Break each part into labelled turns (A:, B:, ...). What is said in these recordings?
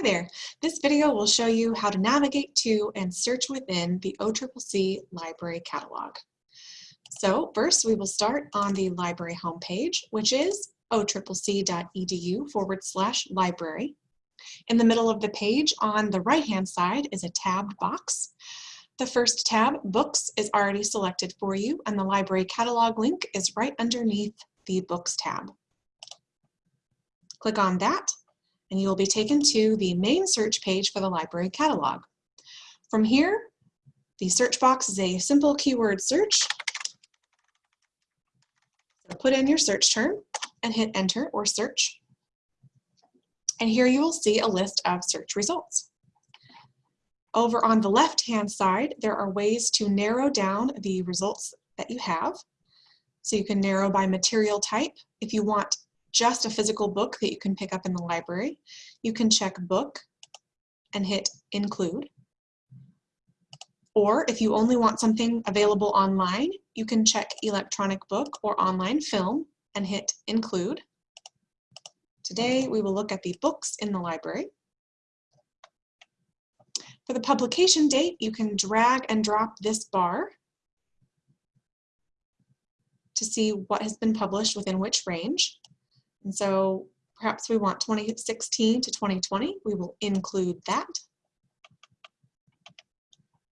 A: Hi there. This video will show you how to navigate to and search within the OCCC library catalog. So first we will start on the library homepage, which is occc.edu forward slash library. In the middle of the page on the right-hand side is a tabbed box. The first tab, Books, is already selected for you, and the library catalog link is right underneath the Books tab. Click on that, and you will be taken to the main search page for the library catalog. From here, the search box is a simple keyword search. So put in your search term and hit enter or search. And here you will see a list of search results. Over on the left-hand side, there are ways to narrow down the results that you have. So you can narrow by material type. If you want just a physical book that you can pick up in the library, you can check book and hit include. Or if you only want something available online, you can check electronic book or online film and hit include. Today we will look at the books in the library. For the publication date, you can drag and drop this bar to see what has been published within which range. And so perhaps we want 2016 to 2020, we will include that.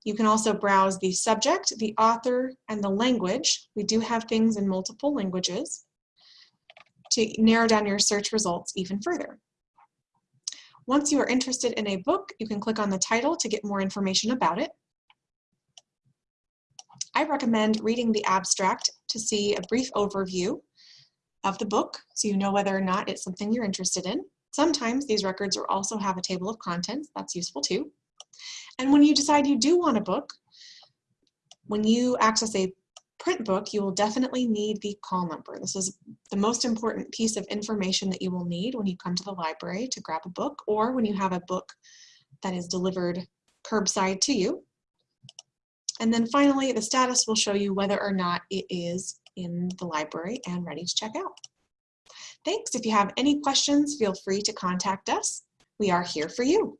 A: You can also browse the subject, the author, and the language. We do have things in multiple languages to narrow down your search results even further. Once you are interested in a book, you can click on the title to get more information about it. I recommend reading the abstract to see a brief overview of the book so you know whether or not it's something you're interested in. Sometimes these records will also have a table of contents. That's useful too. And when you decide you do want a book, when you access a print book, you will definitely need the call number. This is the most important piece of information that you will need when you come to the library to grab a book or when you have a book that is delivered curbside to you. And then finally, the status will show you whether or not it is in the library and ready to check out. Thanks. If you have any questions, feel free to contact us. We are here for you.